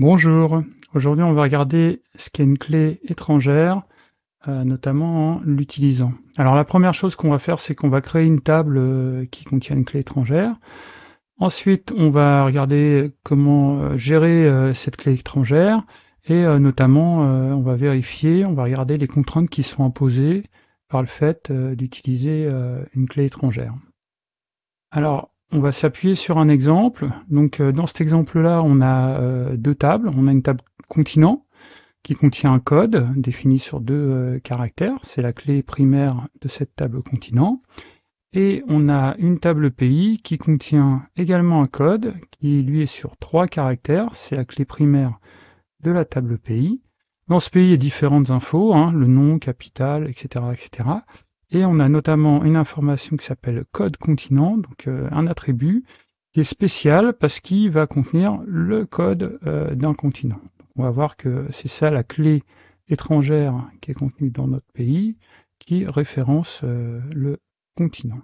Bonjour, aujourd'hui on va regarder ce qu'est une clé étrangère, euh, notamment en l'utilisant. Alors la première chose qu'on va faire c'est qu'on va créer une table euh, qui contient une clé étrangère. Ensuite on va regarder comment euh, gérer cette clé étrangère et notamment on va vérifier, on va regarder les contraintes qui sont imposées par le fait d'utiliser une clé étrangère. Alors on va s'appuyer sur un exemple. Donc euh, dans cet exemple-là, on a euh, deux tables. On a une table continent qui contient un code défini sur deux euh, caractères. C'est la clé primaire de cette table continent. Et on a une table pays qui contient également un code qui lui est sur trois caractères. C'est la clé primaire de la table pays. Dans ce pays, il y a différentes infos, hein, le nom, capital, etc., etc. Et on a notamment une information qui s'appelle code continent, donc euh, un attribut qui est spécial parce qu'il va contenir le code euh, d'un continent. on va voir que c'est ça la clé étrangère qui est contenue dans notre pays qui référence euh, le continent.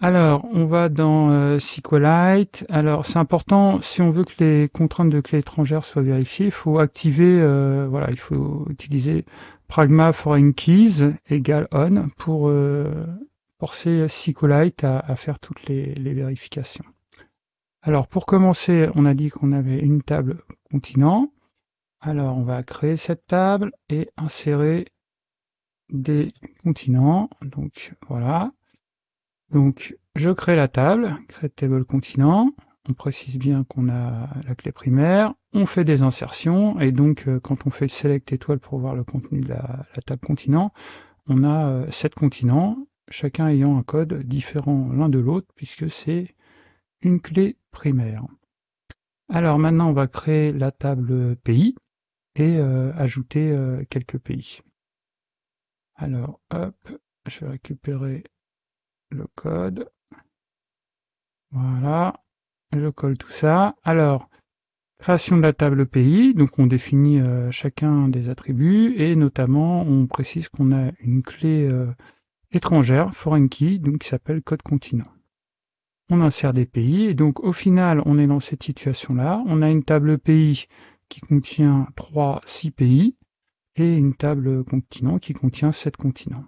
Alors, on va dans SQLite. Alors, c'est important, si on veut que les contraintes de clé étrangère soient vérifiées, il faut activer, voilà, il faut utiliser pragma foreign keys égale on pour euh, forcer SQLite à, faire toutes les, vérifications. Alors pour commencer, on a dit qu'on avait une table continent. Alors on va créer cette table et insérer des continents. Donc voilà. Donc je crée la table, create table continent on précise bien qu'on a la clé primaire, on fait des insertions, et donc euh, quand on fait select étoile pour voir le contenu de la, table continent, on a euh, sept continents, chacun ayant un code différent l'un de l'autre, puisque c'est une clé primaire. Alors maintenant, on va créer la table pays et euh, ajouter quelques pays. Alors, hop, je vais récupérer le code. Voilà, je colle tout ça. Alors, création de la table pays, donc on définit euh, chacun des attributs et notamment on précise qu'on a une clé euh, étrangère, foreign key, donc qui s'appelle code continent. On insère des pays et donc au final on est dans cette situation-là. On a une table pays qui contient 3, 6 pays et une table continent qui contient 7 continents.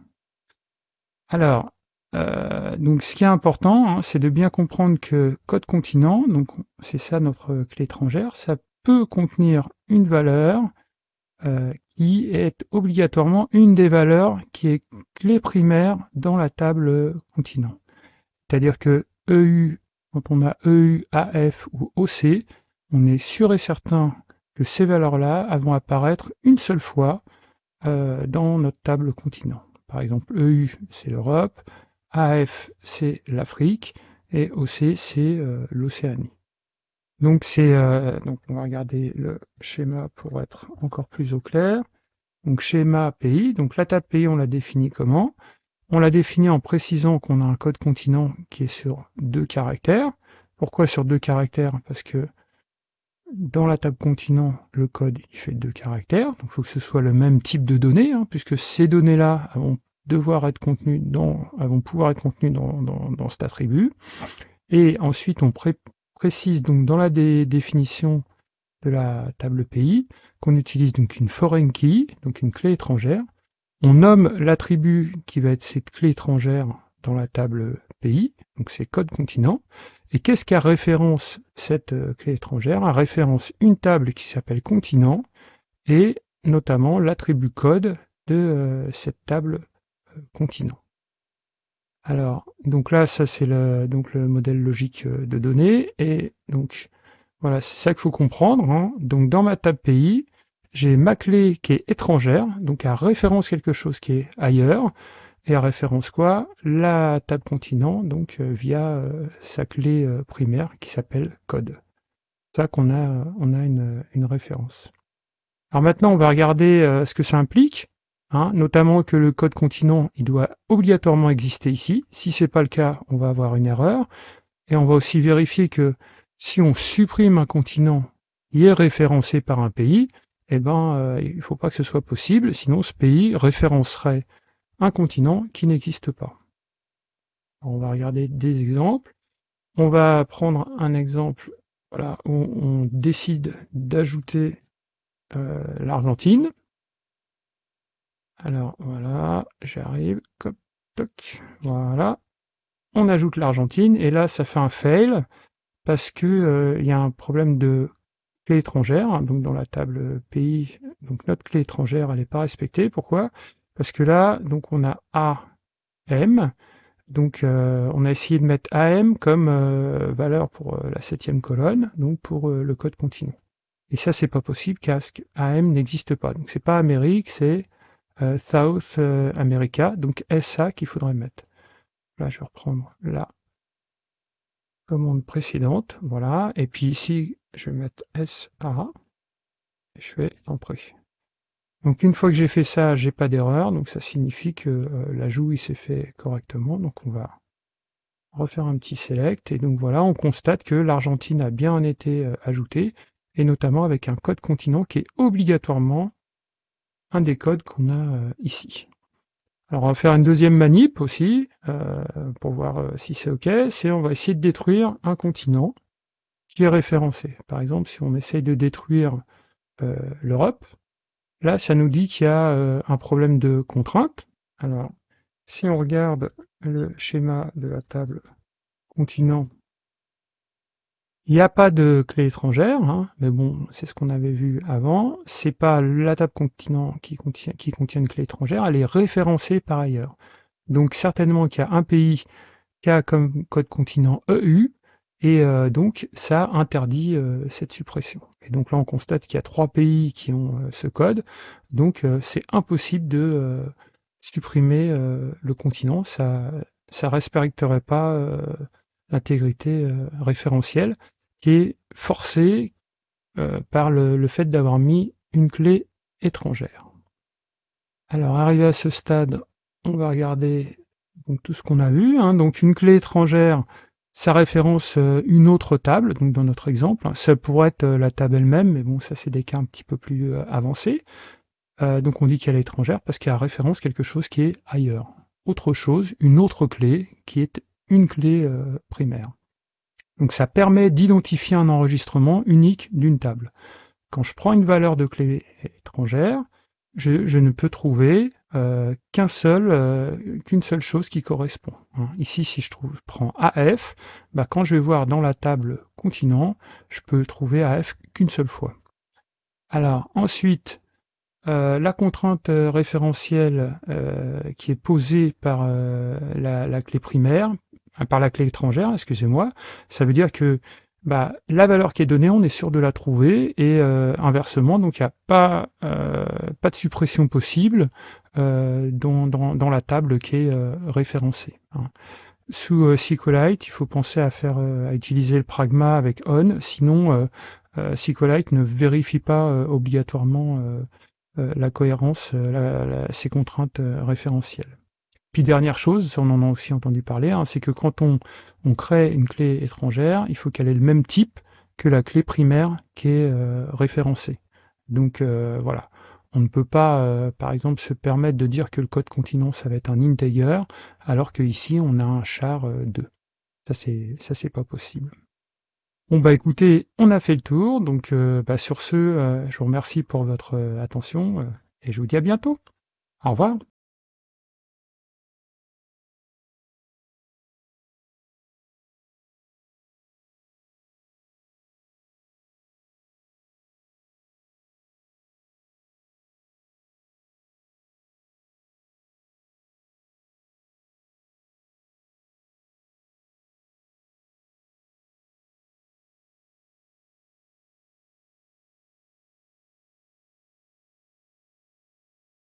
Alors, euh, donc ce qui est important, hein, c'est de bien comprendre que code continent, donc c'est ça notre clé étrangère, ça peut contenir une valeur euh, qui est obligatoirement une des valeurs qui est clé primaire dans la table continent. C'est-à-dire que EU, quand on a EU, AF ou OC, on est sûr et certain que ces valeurs-là vont apparaître une seule fois euh, dans notre table continent. Par exemple, EU, c'est l'Europe, AF c'est l'Afrique et OC c'est euh, l'Océanie. Donc c'est euh, donc on va regarder le schéma pour être encore plus au clair. Donc schéma pays, donc la table pays on l'a défini comment? On l'a défini en précisant qu'on a un code continent qui est sur deux caractères. Pourquoi sur deux caractères? Parce que dans la table continent, le code il fait deux caractères, donc il faut que ce soit le même type de données, hein, puisque ces données-là devoir être contenu dans, vont pouvoir être contenus dans, dans, cet attribut. Et ensuite, on précise donc dans la définition de la table pays qu'on utilise donc une foreign key, donc une clé étrangère. On nomme l'attribut qui va être cette clé étrangère dans la table pays, donc c'est code continent. Et qu'est-ce qu'a référence cette euh, clé étrangère? A référence une table qui s'appelle continent et notamment l'attribut code de euh, cette table continent. Alors, donc là, ça c'est le, donc le modèle logique euh, de données. Et donc, voilà, c'est ça qu'il faut comprendre. Hein. Donc, dans ma table pays, j'ai ma clé qui est étrangère, donc à référence quelque chose qui est ailleurs. Et à référence quoi? La table continent, donc euh, via euh, sa clé primaire qui s'appelle code. C'est ça qu'on a, on a une, une, référence. Alors maintenant, on va regarder ce que ça implique. Hein, notamment que le code continent il doit obligatoirement exister ici. Si c'est pas le cas, on va avoir une erreur. Et on va aussi vérifier que si on supprime un continent, il est référencé par un pays, eh ben, euh, il ne faut pas que ce soit possible, sinon ce pays référencerait un continent qui n'existe pas. On va regarder des exemples. On va prendre un exemple voilà, on, décide d'ajouter euh, l'Argentine. Alors voilà, j'arrive, voilà. On ajoute l'Argentine et là ça fait un fail parce que euh, il y a un problème de clé étrangère. Donc dans la table pays, donc notre clé étrangère elle n'est pas respectée. Pourquoi? Parce que là donc on a AM. Donc euh, on a essayé de mettre AM comme euh, valeur pour la septième colonne, donc pour le code continent. Et ça c'est pas possible car AM n'existe pas. Donc c'est pas Amérique, c'est euh, South euh, America, donc SA qu'il faudrait mettre. Là, je vais reprendre la commande précédente, voilà, et puis ici, je vais mettre SA, et je vais entrer. Donc une fois que j'ai fait ça, j'ai pas d'erreur, donc ça signifie que euh, l'ajout il s'est fait correctement, donc on va refaire un petit select, et donc voilà, on constate que l'Argentine a bien été ajoutée, et notamment avec un code continent qui est obligatoirement un des codes qu'on a euh, ici. Alors on va faire une deuxième manip aussi, euh, pour voir euh, si c'est OK, c'est on va essayer de détruire un continent qui est référencé. Par exemple, si on essaye de détruire l'Europe, là ça nous dit qu'il y a un problème de contrainte. Alors, si on regarde le schéma de la table continent il n'y a pas de clé étrangère, hein, mais bon, c'est ce qu'on avait vu avant. C'est pas la table continent qui contient, qui contient une clé étrangère, elle est référencée par ailleurs. Donc certainement qu'il y a un pays qui a comme code continent EU, et euh, donc ça interdit euh, cette suppression. Et donc là on constate qu'il y a trois pays qui ont euh, ce code, donc c'est impossible de supprimer le continent, ça ça respecterait pas l'intégrité référentielle qui est forcé euh, par le, fait d'avoir mis une clé étrangère. Alors arrivé à ce stade, on va regarder donc, tout ce qu'on a vu. Hein. Donc une clé étrangère, ça référence euh, une autre table, donc dans notre exemple. Ça pourrait être euh, la table elle-même, mais bon, ça c'est des cas un petit peu plus avancés. donc on dit qu'elle est étrangère parce qu'elle référence quelque chose qui est ailleurs. Autre chose, une autre clé qui est une clé primaire. Donc ça permet d'identifier un enregistrement unique d'une table. Quand je prends une valeur de clé étrangère, je, ne peux trouver euh, qu'un seul, euh, qu'une seule chose qui correspond. Hein. Ici, si je, trouve, prends AF, bah, quand je vais voir dans la table continent, je peux trouver AF qu'une seule fois. Alors ensuite, euh, la contrainte référentielle qui est posée par la, clé primaire par la clé étrangère, excusez-moi, ça veut dire que bah, la valeur qui est donnée, on est sûr de la trouver, et euh, inversement, donc il n'y a pas, euh, pas de suppression possible euh, dans, dans, la table qui est référencée. Hein. Sous SQLite, il faut penser à faire à utiliser le pragma avec on, sinon SQLite ne vérifie pas obligatoirement la cohérence, ces contraintes référentielles. Puis dernière chose, on en a aussi entendu parler, hein, c'est que quand on, crée une clé étrangère, il faut qu'elle ait le même type que la clé primaire qui est euh, référencée. Donc euh, voilà, on ne peut pas, euh, par exemple, se permettre de dire que le code continent, ça va être un integer, alors qu'ici, on a un char 2. Ça, c'est ça c'est pas possible. Bon bah écoutez, on a fait le tour, donc bah, sur ce, je vous remercie pour votre attention et je vous dis à bientôt. Au revoir.